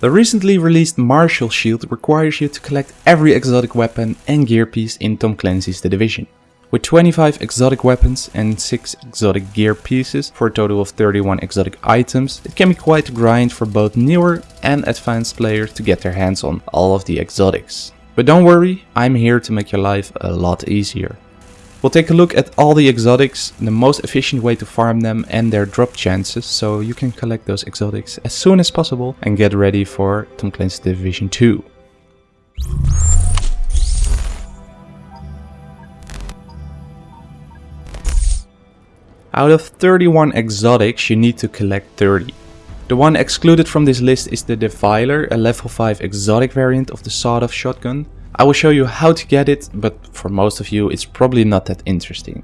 The recently released Martial Shield requires you to collect every exotic weapon and gear piece in Tom Clancy's The Division. With 25 exotic weapons and 6 exotic gear pieces for a total of 31 exotic items, it can be quite a grind for both newer and advanced players to get their hands on all of the exotics. But don't worry, I'm here to make your life a lot easier. We'll take a look at all the exotics, the most efficient way to farm them and their drop chances so you can collect those exotics as soon as possible and get ready for Tom Clancy's Division 2. Out of 31 exotics you need to collect 30. The one excluded from this list is the Defiler, a level 5 exotic variant of the sawed-off shotgun, I will show you how to get it, but for most of you it's probably not that interesting.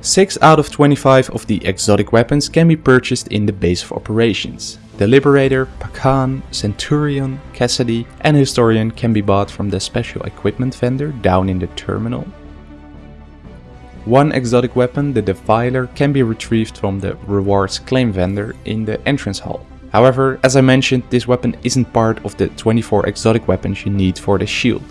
6 out of 25 of the exotic weapons can be purchased in the base of operations. The Liberator, Pakhan, Centurion, Cassidy and Historian can be bought from the special equipment vendor down in the terminal. One exotic weapon, the Defiler, can be retrieved from the rewards claim vendor in the entrance hall. However, as I mentioned, this weapon isn't part of the 24 exotic weapons you need for the shield.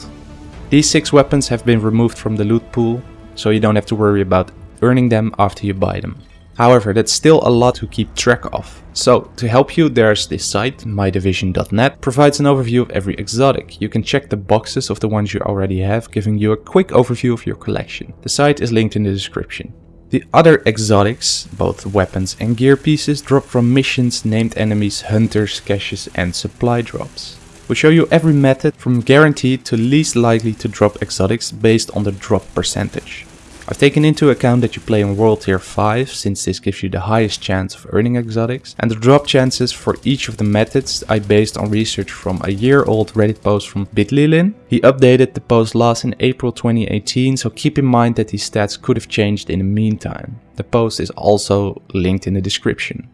These 6 weapons have been removed from the loot pool, so you don't have to worry about earning them after you buy them. However, that's still a lot to keep track of. So, to help you, there's this site, mydivision.net, provides an overview of every exotic. You can check the boxes of the ones you already have, giving you a quick overview of your collection. The site is linked in the description. The other exotics, both weapons and gear pieces, drop from missions, named enemies, hunters, caches and supply drops. We show you every method from guaranteed to least likely to drop exotics based on the drop percentage. I've taken into account that you play on World Tier 5 since this gives you the highest chance of earning exotics and the drop chances for each of the methods I based on research from a year old Reddit post from Bitlilin. He updated the post last in April 2018 so keep in mind that these stats could have changed in the meantime. The post is also linked in the description.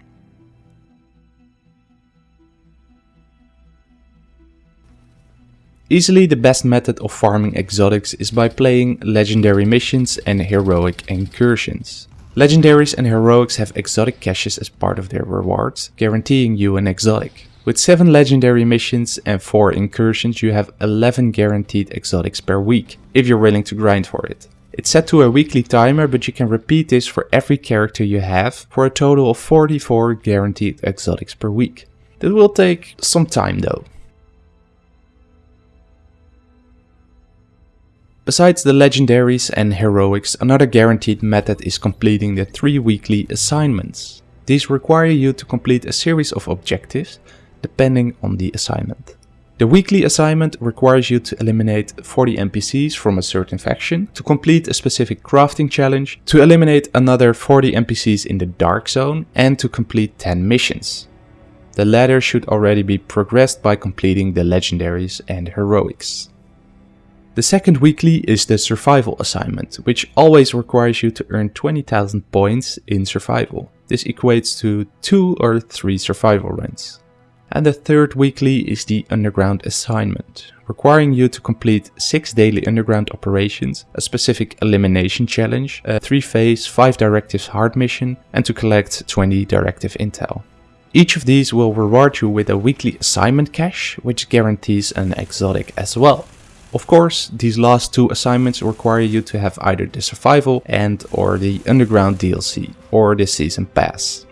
Easily the best method of farming exotics is by playing legendary missions and heroic incursions. Legendaries and heroics have exotic caches as part of their rewards, guaranteeing you an exotic. With 7 legendary missions and 4 incursions you have 11 guaranteed exotics per week, if you're willing to grind for it. It's set to a weekly timer but you can repeat this for every character you have for a total of 44 guaranteed exotics per week. That will take some time though. Besides the legendaries and heroics, another guaranteed method is completing the 3 weekly assignments. These require you to complete a series of objectives, depending on the assignment. The weekly assignment requires you to eliminate 40 NPCs from a certain faction, to complete a specific crafting challenge, to eliminate another 40 NPCs in the Dark Zone, and to complete 10 missions. The latter should already be progressed by completing the legendaries and heroics. The second weekly is the survival assignment, which always requires you to earn 20,000 points in survival. This equates to 2 or 3 survival runs. And the third weekly is the underground assignment, requiring you to complete 6 daily underground operations, a specific elimination challenge, a 3 phase 5 directives hard mission and to collect 20 directive intel. Each of these will reward you with a weekly assignment cache, which guarantees an exotic as well. Of course, these last two assignments require you to have either the survival and or the underground DLC or the season pass.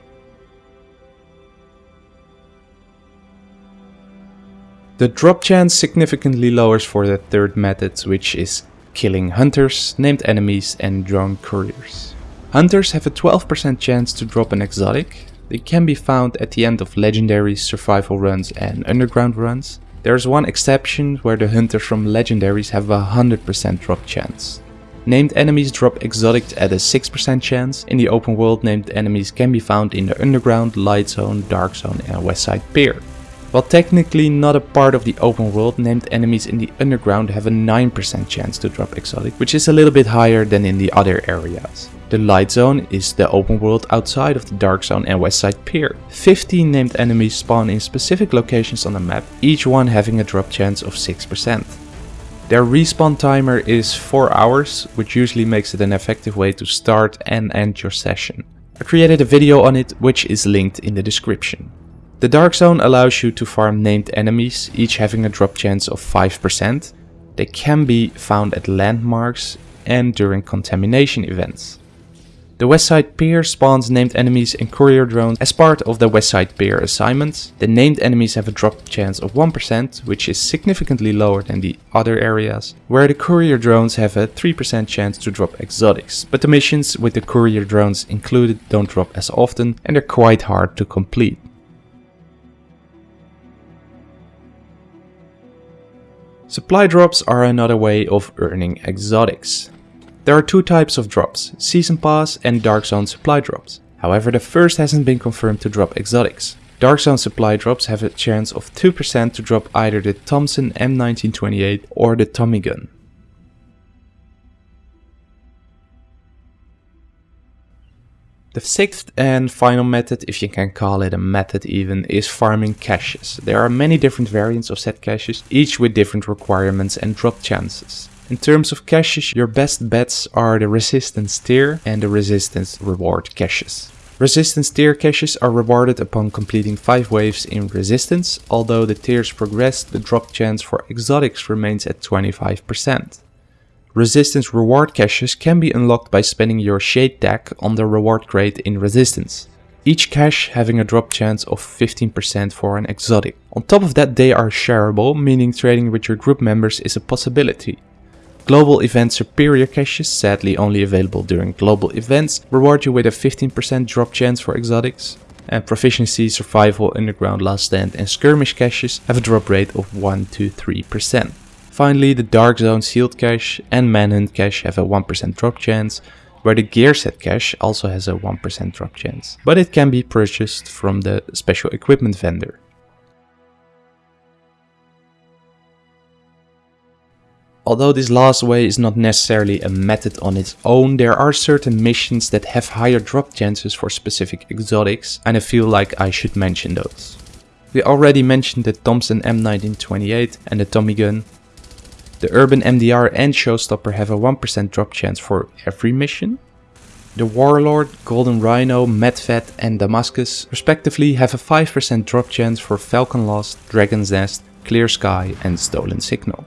The drop chance significantly lowers for the third method which is killing hunters, named enemies and drone couriers. Hunters have a 12% chance to drop an exotic. They can be found at the end of legendary survival runs and underground runs. There's one exception where the hunters from legendaries have a 100% drop chance. Named enemies drop exotics at a 6% chance. In the open world named enemies can be found in the underground, light zone, dark zone and westside pier. While technically not a part of the open world, named enemies in the underground have a 9% chance to drop exotic, which is a little bit higher than in the other areas. The light zone is the open world outside of the dark zone and west side pier. 15 named enemies spawn in specific locations on the map, each one having a drop chance of 6%. Their respawn timer is 4 hours, which usually makes it an effective way to start and end your session. I created a video on it which is linked in the description. The Dark Zone allows you to farm named enemies, each having a drop chance of 5%. They can be found at landmarks and during contamination events. The Westside Pier spawns named enemies and courier drones as part of the Westside Pier assignments. The named enemies have a drop chance of 1%, which is significantly lower than the other areas, where the courier drones have a 3% chance to drop exotics. But the missions with the courier drones included don't drop as often and they're quite hard to complete. Supply drops are another way of earning exotics. There are two types of drops, Season Pass and Dark Zone supply drops. However, the first hasn't been confirmed to drop exotics. Dark Zone supply drops have a chance of 2% to drop either the Thompson M1928 or the Tommy gun. The sixth and final method, if you can call it a method even, is farming caches. There are many different variants of set caches, each with different requirements and drop chances. In terms of caches, your best bets are the resistance tier and the resistance reward caches. Resistance tier caches are rewarded upon completing 5 waves in resistance, although the tiers progress, the drop chance for exotics remains at 25%. Resistance reward caches can be unlocked by spending your shade tag on the reward crate in resistance. Each cache having a drop chance of 15% for an exotic. On top of that they are shareable, meaning trading with your group members is a possibility. Global Event Superior caches, sadly only available during global events, reward you with a 15% drop chance for exotics. And Proficiency, Survival, Underground, Last Stand and Skirmish caches have a drop rate of 1 to 3%. Finally, the Dark Zone Sealed cache and Manhunt cache have a 1% drop chance, where the Gear Set cache also has a 1% drop chance, but it can be purchased from the special equipment vendor. Although this last way is not necessarily a method on its own, there are certain missions that have higher drop chances for specific exotics and I feel like I should mention those. We already mentioned the Thompson M1928 and the Tommy gun. The Urban MDR and Showstopper have a 1% drop chance for every mission. The Warlord, Golden Rhino, Medved and Damascus respectively have a 5% drop chance for Falcon Lost, Dragon's Nest, Clear Sky and Stolen Signal.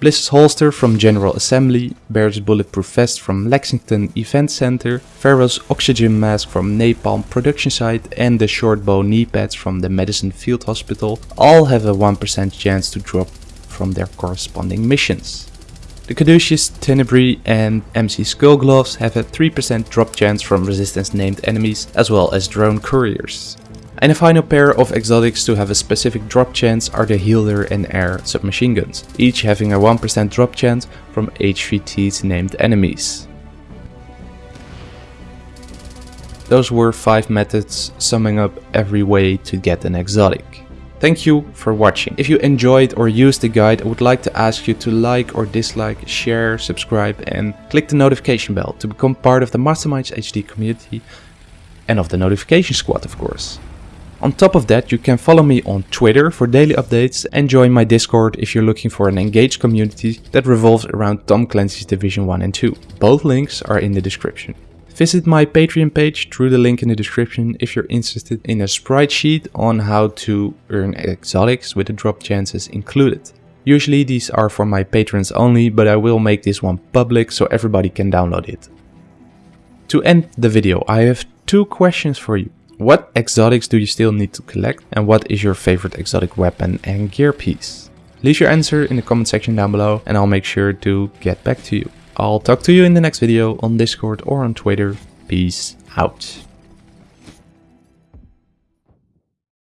Bliss's holster from General Assembly, Bear's bulletproof vest from Lexington Event Center, Pharaoh's oxygen mask from Napalm production site and the short bow knee pads from the Madison Field Hospital all have a 1% chance to drop from their corresponding missions. The Caduceus, Tenebrae and MC Skull Gloves have a 3% drop chance from resistance named enemies as well as drone couriers. And the final pair of exotics to have a specific drop chance are the Healer and Air submachine guns, each having a 1% drop chance from HVT's named enemies. Those were 5 methods summing up every way to get an exotic. Thank you for watching. If you enjoyed or used the guide, I would like to ask you to like or dislike, share, subscribe and click the notification bell to become part of the Masterminds HD community and of the notification squad of course. On top of that, you can follow me on Twitter for daily updates and join my Discord if you're looking for an engaged community that revolves around Tom Clancy's Division 1 and 2. Both links are in the description. Visit my Patreon page through the link in the description if you're interested in a sprite sheet on how to earn exotics with the drop chances included. Usually these are for my patrons only, but I will make this one public so everybody can download it. To end the video, I have two questions for you. What exotics do you still need to collect and what is your favorite exotic weapon and gear piece? Leave your answer in the comment section down below and I'll make sure to get back to you. I'll talk to you in the next video on Discord or on Twitter. Peace out.